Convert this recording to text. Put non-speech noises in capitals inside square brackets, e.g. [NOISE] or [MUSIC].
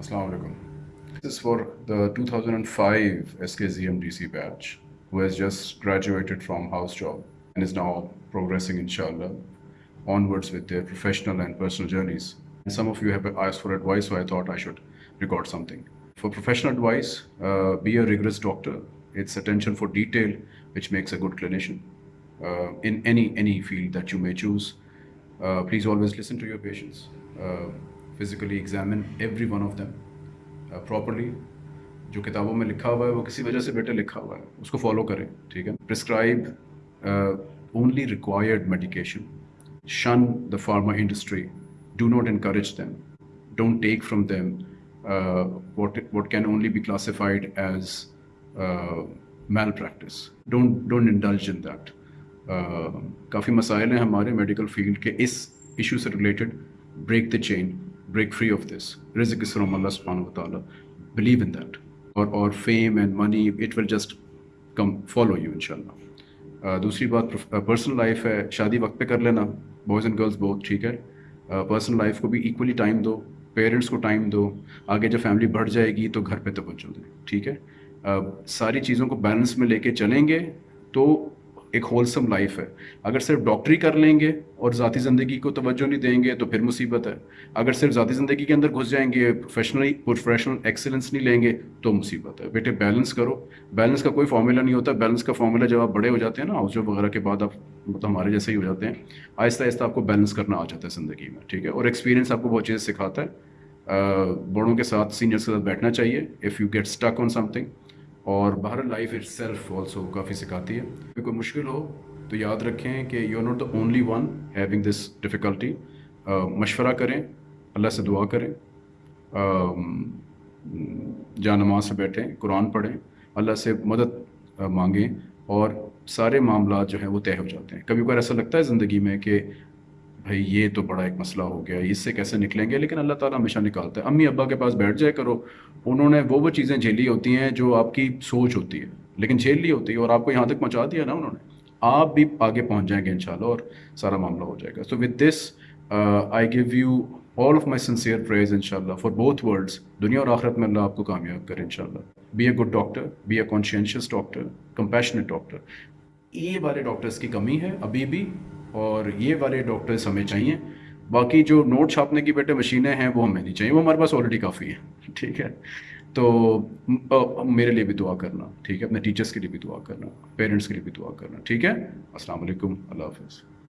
Assalamu alaikum. This is for the 2005 SKZMDC batch who has just graduated from house job and is now progressing, inshallah, onwards with their professional and personal journeys. And some of you have asked for advice, so I thought I should record something. For professional advice, uh, be a rigorous doctor. It's attention for detail which makes a good clinician uh, in any any field that you may choose. Uh, please always listen to your patients. Uh, physically examine every one of them uh, properly. جو کتابوں میں لکھا ہوا ہے وہ کسی وجہ سے بیٹے لکھا ہوا ہے اس کو فالو کریں ٹھیک ہے؟ پرسکرائب اونلی ریکوائرڈ میڈیکیشن شن the pharma industry do not encourage them don't take from them what what can only be classified as malpractice don't don't indulge in that کافی مسائل ہیں ہمارے میڈیکل فیلڈ کے اس issue سے related break the chain break free of this رزق اس from اللہ سبحانہ و تعالیٰ بلیو ان دیٹ اور اور fame and money it will just come follow you ان شاء اللہ دوسری بات پرسنل لائف ہے شادی وقت پہ کر لینا بوائز اینڈ گرلس بہت ٹھیک ہے پرسنل لائف کو بھی ایکولی ٹائم دو پیرنٹس کو ٹائم دو آگے جب فیملی بڑھ جائے گی تو گھر پہ توجہ دیں ٹھیک ہے ساری چیزوں کو بیلنس میں لے کے چلیں گے تو ایک ہولسم لائف ہے۔ اگر صرف ڈاکٹری کر لیں گے اور ذاتی زندگی کو توجہ نہیں دیں گے تو پھر مصیبت ہے۔ اگر صرف ذاتی زندگی کے اندر گھس جائیں گے پروفیشنلی پروفیشنل ایکسلنس نہیں لیں گے تو مصیبت ہے۔ بیٹے بیلنس کرو۔ بیلنس کا کوئی فارمولا نہیں ہوتا۔ بیلنس کا فارمولا جب آپ بڑے ہو جاتے ہیں نا ہاؤس جاب وغیرہ کے بعد آپ مطلب ہمارے جیسے ہی ہو جاتے ہیں۔ آہستہ آہستہ آپ کو بیلنس کرنا آ جاتا ہے زندگی میں، ٹھیک ہے؟ اور ایکسپیرینس آپ کو بہت چیزیں سکھاتا ہے۔ بڑوں کے ساتھ سینئرس کے ساتھ بیٹھنا چاہیے۔ If you get stuck on something اور باہر لائف اٹ سیلف آلسو کافی سکھاتی ہے۔ کوئی مشکل ہو تو یاد رکھیں کہ you not the only one having this difficulty مشورہ کریں، اللہ سے دعا کریں جا نماز سے بیٹھیں، قرآن پڑھیں، اللہ سے مدد مانگیں اور سارے معاملات جو ہیں وہ طے ہو جاتے ہیں۔ کبھی کبھار ایسا لگتا ہے زندگی میں کہ بھائی یہ تو بڑا ایک مسئلہ ہو گیا، اس سے کیسے نکلیں گے؟ لیکن اللہ تعالیٰ ہمیشہ نکالتا ہے۔ امی ابا کے پاس بیٹھ جائے کرو، انہوں نے وہ وہ چیزیں جھیلی ہوتی ہیں جو آپ کی سوچ ہوتی ہے، لیکن جھیل لی ہوتی ہے اور آپ کو یہاں تک پہنچا دیا نا انہوں نے۔ آپ بھی آگے پہنچ جائیں گے انشاءاللہ اور سارا معاملہ ہو جائے گا۔ So with this I give you all of my sincere prayers ان شاء اللہ فار بوتھ ورلڈس دنیا اور آخرت میں اللہ آپ کو کامیاب کرے ان شاء اللہ be a good doctor be a conscientious doctor compassionate doctor یہ والے ڈاکٹرس کی کمی ہے، ابھی بھی اور یہ والے ڈاکٹرس ہمیں چاہیے۔ باقی جو نوٹ چھاپنے کی بیٹے مشینیں ہیں وہ ہمیں نہیں چاہیے۔ وہ ہمارے پاس آلریڈی کافی ہیں۔ [LAUGHS] ٹھیک ہے۔ تو میرے لیے بھی دعا کرنا۔ ٹھیک ہے۔ اپنے ٹیچرس کے لیے بھی دعا کرنا۔ پیرنٹس کے لیے بھی دعا کرنا۔ ٹھیک ہے۔ السلام علیکم۔ اللہ حافظ۔